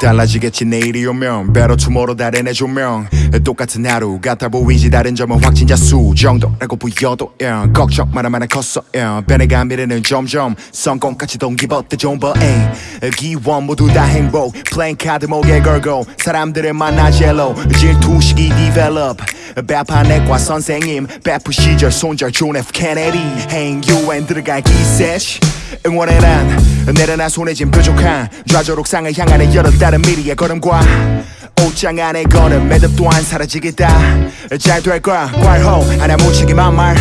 달라지겠지 내일이 오면 Better tomorrow 달인의 조명 똑같은 하루 같아 보이지 다른 점은 확진자 수 정도라고 보여도 yeah. 걱정 많아만아 컸어 yeah. 변해가 미래는 점점 성공까지 동기부터 존버 ay. 기원 모두 다 행복 플레잉 카드 목에 걸고 사람들을 만나 젤로 질투식이 develop 배판 내과 선생님 배프 시절 손절 존 F 케네디. 행 유엔 들어갈 기세 응원해 난 내려놔 손에 쥔 뾰족한 좌절옥상을 향하는 여러 다른 미리의 걸음과 옷장 안에 걸음 매듭 또한 사라지겠다. 잘 될 거야 괄호 하나 묻히기만 말.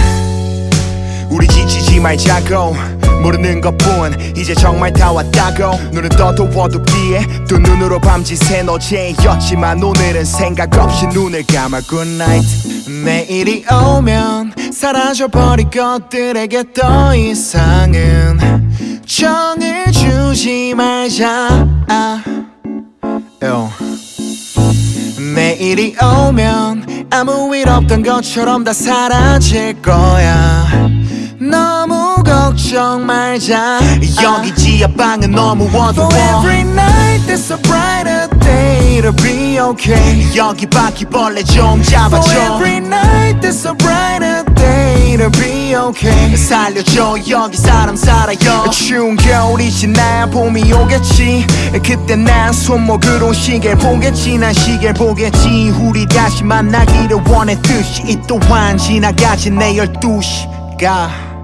우리 지치지 말자고 모르는 것뿐. 이제 정말 다 왔다고. 눈은 떠도 어둡기에 두 눈으로 밤짓새 어제였지만 오늘은 생각 없이 눈을 감아 night. 내일이 오면 사라져버릴 것들에게 더 이상은 정을 주지 말자. Yo. 내일이 오면 아무 일 없던 것처럼 다 사라질 거야 걱정 말자. 여기 지하방은 너무 어두워. For every night there's a brighter day to be okay. 여기 바퀴벌레 좀 잡아줘. For every night there's a brighter day to be okay. 살려줘. 여기 사람 살아요. 추운 겨울이 지나야 봄이 오겠지. 그때 난 손목으로 시계를 보겠지 난 시계를 보겠지. 우리 다시 만나기를 원했듯이 이 또한 지나가지 내 열두 시가